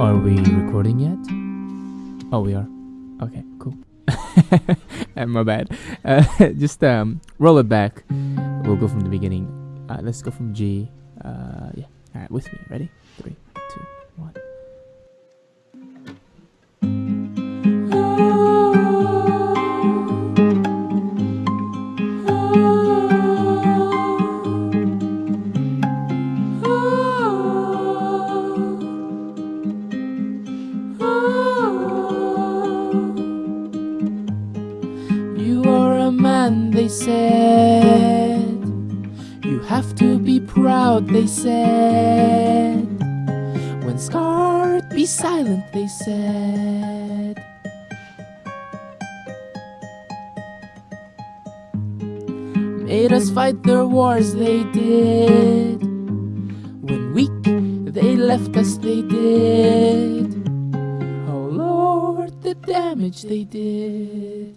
Are we recording yet? Oh, we are. Okay, cool. Uh, My bad. Uh, just um, roll it back. We'll go from the beginning. Uh, let's go from G. Uh, yeah. All right, with me. Ready? Three, two, are a man, they said. You have to be proud, they said. When scarred, be silent, they said. Made us fight their wars, they did. When weak, they left us, they did. Oh Lord, the damage they did.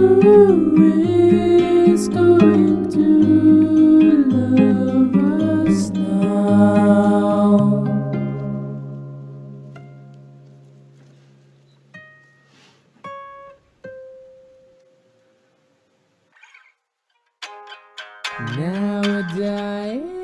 Who is going to love us now? Now we're dying.